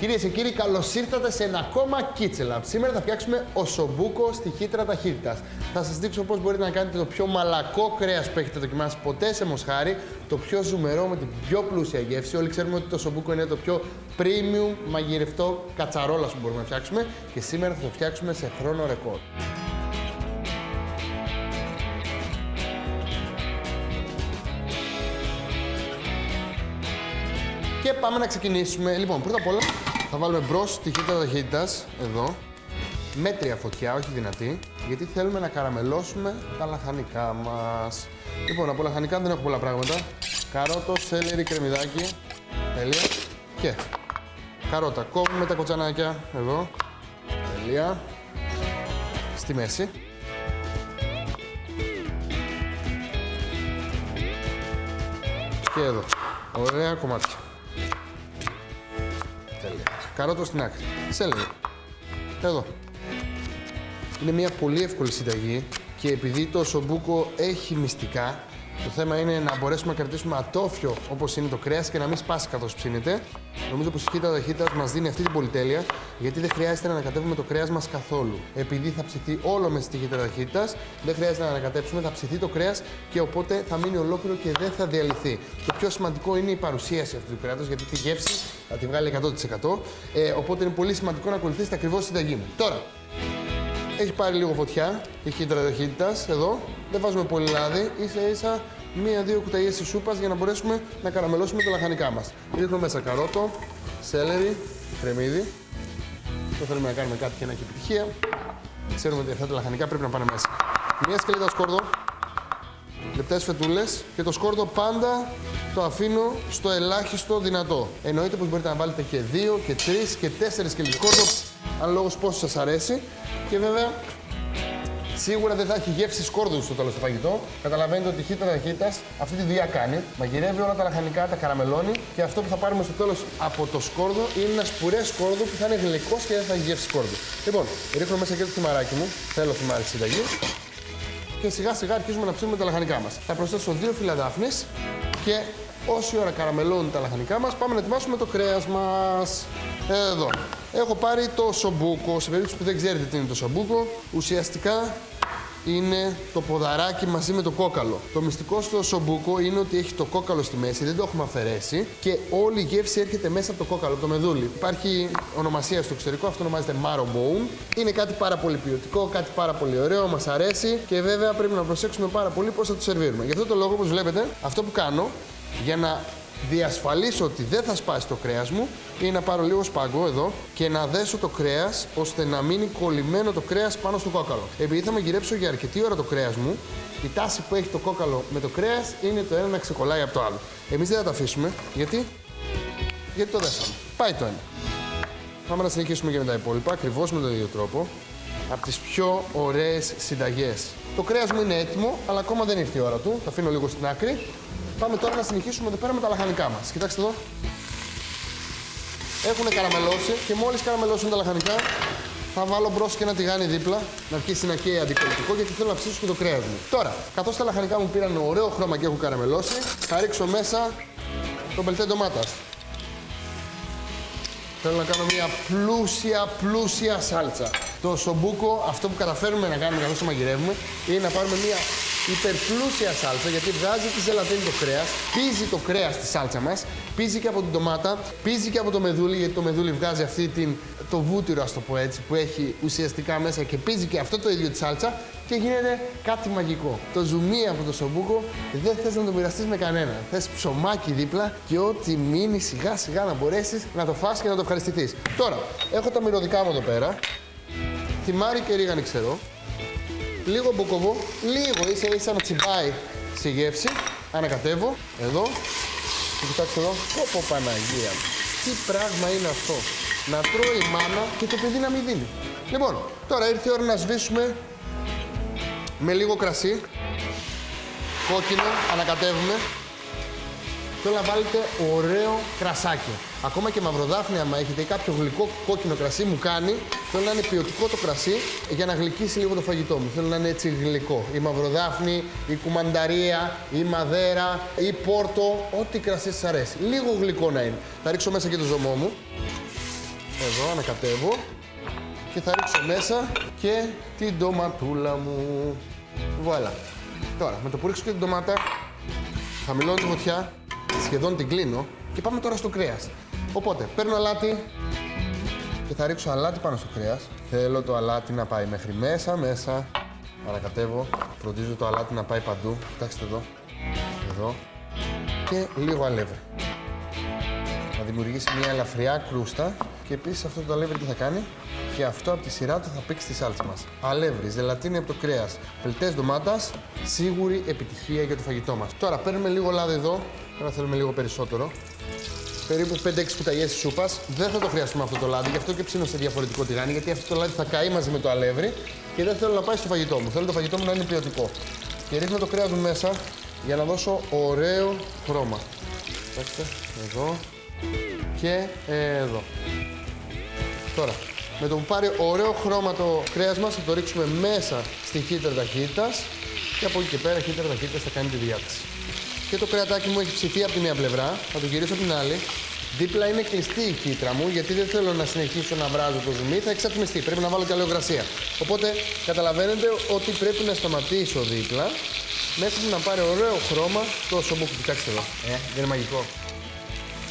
Κυρίες και κύριοι, καλώς ήρθατε σε ένα ακόμα Kitchen Lab. Σήμερα θα φτιάξουμε οσομπούκο στη χύτρα ταχύτητας. Θα σας δείξω πώς μπορείτε να κάνετε το πιο μαλακό κρέας που έχετε δοκιμάσει ποτέ σε μοσχάρι, το πιο ζουμερό με την πιο πλούσια γεύση. Όλοι ξέρουμε ότι το οσομπούκο είναι το πιο premium μαγειρευτό κατσαρόλα που μπορούμε να φτιάξουμε και σήμερα θα το φτιάξουμε σε χρόνο ρεκόρ. Και πάμε να ξεκινήσουμε. Λοιπόν, πρώτα απ' όλα θα βάλουμε μπρος τη χύτρα ταχύτητας εδώ. Μέτρια φωτιά, όχι δυνατή, γιατί θέλουμε να καραμελώσουμε τα λαχανικά μας. Λοιπόν, από λαχανικά δεν έχω πολλά πράγματα. Καρότο, σέλερι, κρεμμυδάκι. Τέλεια. Και καρότα. Κόβουμε τα κοτσανάκια εδώ. Τέλεια. Στη μέση. Και εδώ. Ωραία κομμάτια. Τέλεια. Καρότο στην άκρη. Σέλερι. Εδώ. Είναι μια πολύ εύκολη συνταγή και επειδή το σομπούκο έχει μυστικά, το θέμα είναι να μπορέσουμε να κρατήσουμε ατόφιο όπως είναι το κρέας και να μην σπάσει καθώς ψήνεται. Νομίζω πως η χύτρα ταχύτητα μας δίνει αυτή την πολυτέλεια, γιατί δεν χρειάζεται να ανακατεύουμε το κρέας μας καθόλου. Επειδή θα ψηθεί όλο μες στη χύτρα ταχύτητα, δεν χρειάζεται να ανακατέψουμε, θα ψηθεί το κρέας και οπότε θα μείνει ολόκληρο και δεν θα διαλυθεί. Το πιο σημαντικό είναι η παρουσίαση αυτού του κρέατος, γιατί τη γεύση θα τη βγάλει 100%. Ε, οπότε είναι πολύ σημαντικό να ακολουθήσετε ακριβώς συνταγή μου. Τώρα, έχει πάρει λίγο φωτιά η χύτρα ταχύτητα εδώ. Δεν βάζουμε πολύ λάδι, ίσα ίσα μία-δύο κουταλιές της σούπας για να μπορέσουμε να καραμελώσουμε τα λαχανικά μας. Ρίχνουμε μέσα καρότο, σέλερι, κρεμμύδι. Το θέλουμε να κάνουμε κάτι και να έχει επιτυχία. Ξέρουμε ότι αυτά τα λαχανικά πρέπει να πάνε μέσα. Μία σκελίδα σκόρδο, λεπτές φετούλες και το σκόρδο πάντα το αφήνω στο ελάχιστο δυνατό. Εννοείται πως μπορείτε να βάλετε και δύο και τρεις και τέσσερις σκελίδε σκόρδο, αν λόγω πόσος σας αρέσει. Και βέβαια Σίγουρα δεν θα έχει γεύση σκόρδου στο τέλος του φαγητό. Καταλαβαίνετε ότι η χύτρα ταχύτητα αυτή τη δουλειά κάνει. Μαγειρεύει όλα τα λαχανικά, τα καραμελώνει και αυτό που θα πάρουμε στο τέλος από το σκόρδο είναι ένα σπουρές σκόρδο που θα είναι γλυκός και δεν θα έχει γεύση σκόρδου. Λοιπόν, ρίχνω μέσα και το θυμαράκι μου. Θέλω θυμάρι στη συνταγή. Και σιγά σιγά αρχίζουμε να ψήνουμε τα λαχανικά μας. Θα προσθέσω δύο φύλλα δάφνης και όση ώρα καραμελώνουν τα λαχανικά μας, πάμε να ετοιμάσουμε το κρέας μας. Εδώ. Έχω πάρει το σομπούκο. Σε περίπτωση που δεν ξέρετε τι είναι το σομπούκο, ουσιαστικά είναι το ποδαράκι μαζί με το κόκαλο. Το μυστικό στο σομπούκο είναι ότι έχει το κόκαλο στη μέση, δεν το έχουμε αφαιρέσει και όλη η γεύση έρχεται μέσα από το κόκαλο, από το μεδούλι. Υπάρχει ονομασία στο εξωτερικό, αυτό ονομάζεται marrow bone. Είναι κάτι πάρα πολύ ποιοτικό, κάτι πάρα πολύ ωραίο, μας αρέσει και βέβαια πρέπει να προσέξουμε πάρα πολύ πώς θα το σερβίρουμε. Γι' αυτό το λόγο, όπως βλέπετε, αυτό που κάνω για να διασφαλίσω ότι δεν θα σπάσει το κρέας μου είναι να πάρω λίγο σπαγκό εδώ και να δέσω το κρέας ώστε να μείνει κολλημένο το κρέας πάνω στο κόκαλο. Επειδή θα μαγειρέψω για αρκετή ώρα το κρέας μου, η τάση που έχει το κόκαλο με το κρέας είναι το ένα να ξεκολλάει από το άλλο. Εμείς δεν θα το αφήσουμε, γιατί, γιατί το δέσαμε. Πάει το ένα. Πάμε να συνεχίσουμε και με τα υπόλοιπα, ακριβώς με τον ίδιο τρόπο. Από τις πιο ωραίες συνταγές. Το κρέας μου είναι έτοιμο, αλλά ακόμα δεν ήρθε η ώρα του. Το αφήνω λίγο στην άκρη Πάμε τώρα να συνεχίσουμε εδώ πέρα με τα λαχανικά μας. Κοιτάξτε εδώ. Έχουν καραμελώσει και μόλις καραμελώσουν τα λαχανικά, θα βάλω μπρος και ένα τηγάνι δίπλα να αρχίσει να καίει αντικολλητικό γιατί θέλω να ψήσω και το κρέας μου. Τώρα, καθώς τα λαχανικά μου πήραν ωραίο χρώμα και έχουν καραμελώσει, θα ρίξω μέσα το μπελτέ ντομάτας. Θέλω να κάνω μια πλούσια, πλούσια σάλτσα. Το σομπούκο, αυτό που καταφέρουμε να κάνουμε καθώς το μαγειρεύουμε, είναι να πάρουμε μια υπερπλούσια σάλτσα γιατί βγάζει τη ζελατίνη το κρέας, πίζει το κρέας στη σάλτσα μας, πίζει και από την ντομάτα, πίζει και από το μεδούλι γιατί το μεδούλι βγάζει αυτή την, το βούτυρο, ας το πω έτσι, που έχει ουσιαστικά μέσα και πίζει και αυτό το ίδιο τη σάλτσα και γίνεται κάτι μαγικό. Το ζουμί από το σομπούκο δεν θες να το μοιραστείς με κανένα. Θες ψωμάκι δίπλα και ό,τι μείνει σιγά σιγά να μπορέσεις να το φας και να το ευχαριστηθείς. Τώρα, έχω τα μυρωδικά μου εδώ πέρα. Θυμάρι και ρίγανη ξέρω λίγο μποκοβό, λίγο ίσα ίσα να τσιμπάει στη γεύση. Ανακατεύω, εδώ. Και κοιτάξτε εδώ, πω Παναγία Τι πράγμα είναι αυτό. Να τρώει η μάνα και το παιδί να μην δίνει. Λοιπόν, τώρα ήρθε η ώρα να σβήσουμε με λίγο κρασί. Κόκκινο, ανακατεύουμε. Θέλω να βάλετε ωραίο κρασάκι. Ακόμα και μαυροδάφνη, άμα έχετε ή κάποιο γλυκό κόκκινο κρασί, μου κάνει. Θέλω να είναι ποιοτικό το κρασί για να γλυκίσει λίγο το φαγητό μου. Θέλω να είναι έτσι γλυκό. Η μαυροδάφνη, η κουμανταρία, η μαδέρα, η πόρτο, ό,τι κρασί σας αρέσει. Λίγο γλυκό να είναι. Θα ρίξω μέσα και το ζωμό μου. Εδώ ανακατεύω και θα ρίξω μέσα και την ντοματούλα μου. Βουάλα. Τώρα, με το που ρίξω και την ντομάτα, χαμηλώνω τη φωτιά, σχεδόν την κλείνω και πάμε τώρα στο κρέας. Οπότε, παίρνω αλάτι και θα ρίξω αλάτι πάνω στο κρέας. Θέλω το αλάτι να πάει μέχρι μέσα, μέσα. Ανακατεύω, φροντίζω το αλάτι να πάει παντού. Κοιτάξτε εδώ, εδώ και λίγο αλεύρι. Θα δημιουργήσει μια ελαφριά κρούστα και επίσης αυτό το αλεύρι τι θα κάνει; Και αυτό από τη σειρά του θα πήξει τη σάλτσα μας. Αλεύρι, ζελατίνη από το κρέας, πελτέ ντομάτας, σίγουρη επιτυχία για το φαγητό μας. Τώρα παίρνουμε λίγο λάδι εδώ, τώρα θέλουμε λίγο περισσότερο. Περίπου 5-6 κουταλιές της σούπας. Δεν θα το χρειαστούμε αυτό το λάδι, γι' αυτό και ψήνω σε διαφορετικό τηγάνι, γιατί αυτό το λάδι θα καεί μαζί με το αλεύρι και δεν θέλω να πάει στο φαγητό μου. Θέλω το φαγητό μου να είναι ποιοτικό. Και ρίχνω το κρέα μου μέσα για να δώσω ωραίο χρώμα. Κοιτάξτε, εδώ και εδώ. Τώρα, με το που πάρει ωραίο χρώμα το κρέας μας, θα το ρίξουμε μέσα στη χύτρα ταχύτητας και από εκεί και πέρα η χύτρα ταχύτητας θα κάνει τη διάθεση. Και το κρεατάκι μου έχει ψηθεί από τη μία πλευρά, θα το γυρίσω από την άλλη. Δίπλα είναι κλειστή η χύτρα μου, γιατί δεν θέλω να συνεχίσω να βράζω το ζουμί, θα εξατμιστεί. Πρέπει να βάλω και αλλογρασία. Οπότε καταλαβαίνετε ότι πρέπει να σταματήσω δίπλα μέχρι να πάρει ωραίο χρώμα το σομπούκι. Κοιτάξτε εδώ. Ε, δεν είναι μαγικό.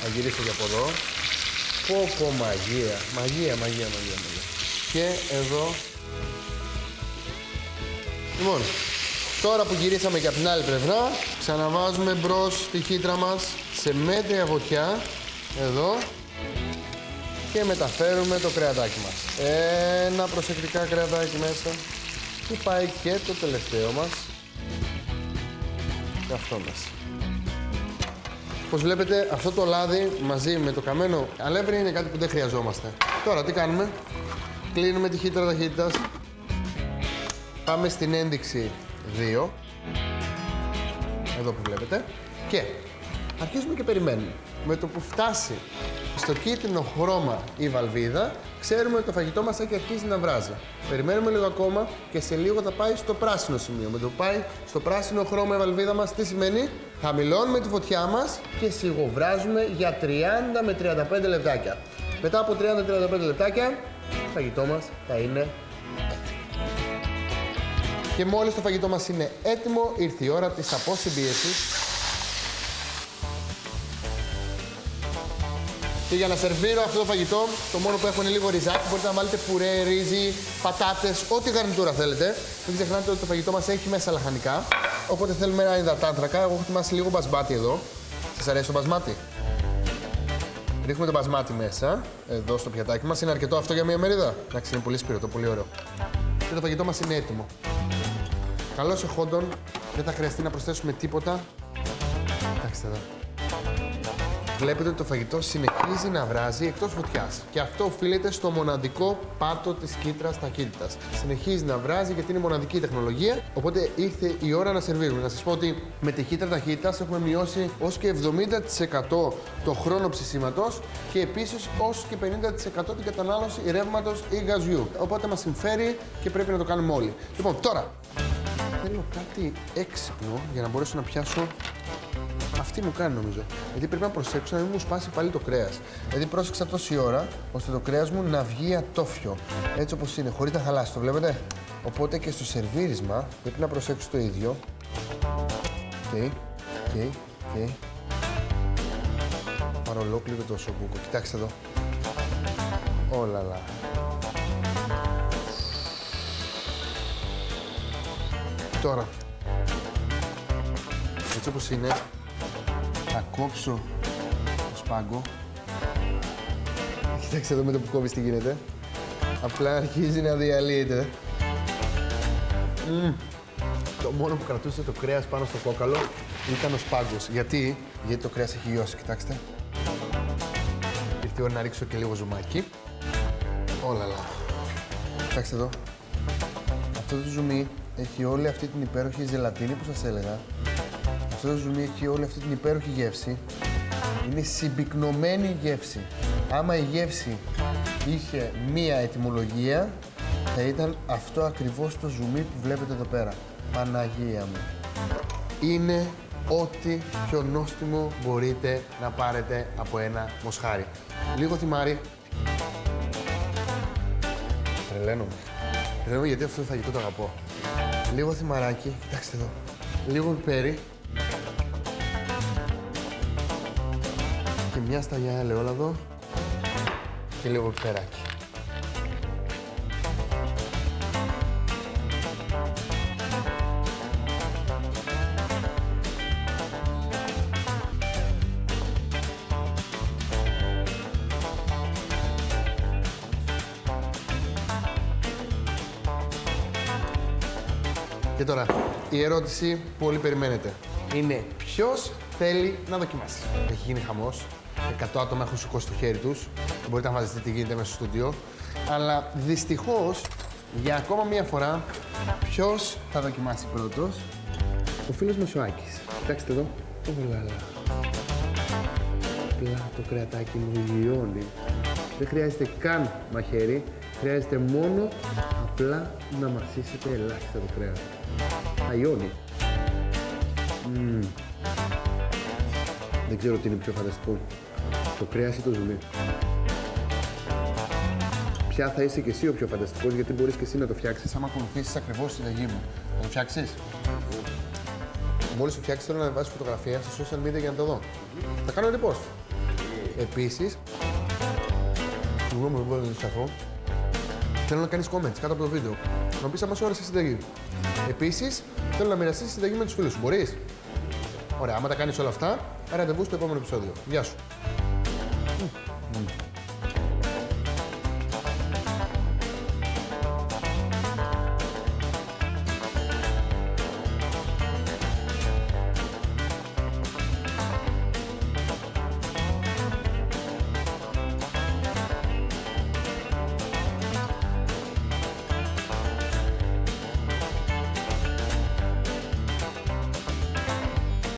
Θα γυρίσω και από εδώ. Πω πω μαγεία. Μαγεία, μαγεία, μαγεία, μαγεία. Και εδώ. Λοιπόν, τώρα που γυρίσαμε και από την άλλη πλευρά, ξαναβάζουμε μπρος τη χύτρα μας σε μέτρια φωτιά. Εδώ. Και μεταφέρουμε το κρεατάκι μας. Ένα προσεκτικά κρεατάκι μέσα. Και πάει και το τελευταίο μας. Και αυτό μέσα. Όπως βλέπετε, αυτό το λάδι μαζί με το καμένο αλεύρι είναι κάτι που δεν χρειαζόμαστε. Τώρα τι κάνουμε; Κλείνουμε τη χύτρα ταχύτητας. Πάμε στην ένδειξη 2. Εδώ που βλέπετε. Και αρχίζουμε και περιμένουμε. Με το που φτάσει στο κίτρινο χρώμα η βαλβίδα, ξέρουμε ότι το φαγητό μας έχει αρχίσει να βράζει. Περιμένουμε λίγο ακόμα και σε λίγο θα πάει στο πράσινο σημείο. Με το που πάει στο πράσινο χρώμα η βαλβίδα μας, τι σημαίνει; Χαμηλώνουμε τη φωτιά μας και σιγοβράζουμε για 30 με 35 λεπτάκια. Μετά από 30-35 λεπτάκια, το φαγητό μας θα είναι και μόλις το φαγητό μας είναι έτοιμο, ήρθε η ώρα της αποσυμπίεσης Και για να σερβίρω αυτό το φαγητό, το μόνο που έχω είναι λίγο ριζάκι. Μπορείτε να βάλετε πουρέ, ρύζι, πατάτες, ό,τι γαρνιτούρα θέλετε. Μην ξεχνάτε ότι το φαγητό μας έχει μέσα λαχανικά. Οπότε θέλουμε ένα υδατάνθρακα. Εγώ έχω ετοιμάσει λίγο μπασμάτι εδώ. Σας αρέσει το μπασμάτι; Ρίχνουμε το μπασμάτι μέσα, εδώ στο πιατάκι μας. Είναι αρκετό αυτό για μία μερίδα; Εντάξει, είναι πολύ σπίρτο, πολύ ωραίο. Και το φαγητό μας είναι έτοιμο. Καλώ εχόντων, δεν θα χρειαστεί να προσθέσουμε τίποτα. Κοιτάξτε εδώ. Βλέπετε ότι το φαγητό συνεχίζει να βράζει εκτός φωτιάς. Και αυτό οφείλεται στο μοναδικό πάτο της κίτρας ταχύτητας. Συνεχίζει να βράζει γιατί είναι μοναδική τεχνολογία. Οπότε ήρθε η ώρα να σερβίρουμε. Να σας πω ότι με τη κίτρα ταχύτητας έχουμε μειώσει ως και 70% το χρόνο ψησίματος και επίσης ως και 50% την κατανάλωση ρεύματος ή γαζιού. Οπότε μας συμφέρει και πρέπει να το κάνουμε όλοι. Λοιπόν, τώρα θέλω κάτι έξυπνο για να μπορέσω να πιάσω αυτή μου κάνει νομίζω. Γιατί πρέπει να προσέξω να μην μου σπάσει πάλι το κρέας. Δηλαδή πρόσεξα τόση ώρα ώστε το κρέας μου να βγει ατόφιο. Έτσι όπως είναι, χωρίς να χαλάσει. Το βλέπετε. Οπότε και στο σερβίρισμα πρέπει να προσέξω το ίδιο. OK, OK, OK. Πάρω ολόκληρο το οσομπούκο. Κοιτάξτε εδώ. Όλα Τώρα, έτσι όπως είναι, θα κόψω το σπάγκο. Κοιτάξτε εδώ με το που κόβεις τι γίνεται. Απλά αρχίζει να διαλύεται. Mm. Το μόνο που κρατούσε το κρέας πάνω στο κόκαλο ήταν ο σπάγκος. Γιατί, Γιατί το κρέας έχει λιώσει, κοιτάξτε. Ήρθε η ώρα να ρίξω και λίγο ζουμάκι. Όλα λα. Κοιτάξτε εδώ. Αυτό το ζουμί έχει όλη αυτή την υπέροχη ζελατίνη που σας έλεγα αυτό το ζουμί έχει όλη αυτή την υπέροχη γεύση. Είναι συμπυκνωμένη γεύση. Άμα η γεύση είχε μία ετοιμολογία, θα ήταν αυτό ακριβώς το ζουμί που βλέπετε εδώ πέρα. Παναγία μου. Είναι ό,τι πιο νόστιμο μπορείτε να πάρετε από ένα μοσχάρι. Λίγο θυμάρι. Τρελαίνομαι. Τρελαίνομαι γιατί αυτό το φαγητό το αγαπώ. Λίγο θυμαράκι, κοιτάξτε εδώ. Λίγο πιπέρι. Και μια σταγιά ελαιόλαδο. Και λίγο πιπεράκι. Και τώρα, η ερώτηση που όλοι περιμένετε είναι ποιος θέλει να δοκιμάσει; Έχει γίνει χαμός. 100 άτομα έχουν σηκώσει το χέρι τους. Μπορείτε να φανταστείτε τι γίνεται μέσα στο στούντιο. Αλλά δυστυχώς, για ακόμα μία φορά, ποιος θα δοκιμάσει πρώτος; Ο φίλος Μεσουάκη. Κοιτάξτε εδώ. Ωλαλα. Απλά το κρεατάκι μου λιώνει. Δεν χρειάζεται καν μαχαίρι. Χρειάζεται μόνο απλά να μασίσετε ελάχιστα το κρέας. Θα λιώνει. Μμμ. Δεν ξέρω τι είναι πιο φανταστικό. Το κρέας ή το ζουμί. Ποια θα είσαι και εσύ ο πιο φανταστικός, γιατί μπορείς και εσύ να το φτιάξεις άμα ακολουθήσεις ακριβώς τη συνταγή μου. Θα το φτιάξεις; Μόλις το φτιάξεις θέλω να βάζεις φωτογραφία στα social media για να το δω. Θα κάνω repost. Επίσης, συγγνώμη που δεν σταθώ, θέλω να κάνεις comments κάτω από το βίντεο. Να πεις αν μας άρεσε η συνταγή. Επίσης, θέλω να μοιραστείς τη συνταγή με τους φίλους σου. Μπορείς; Ωραία, άμα τα κάνεις όλα αυτά, ραντεβού στο επόμενο επεισόδιο. Γεια σου. Μμμ.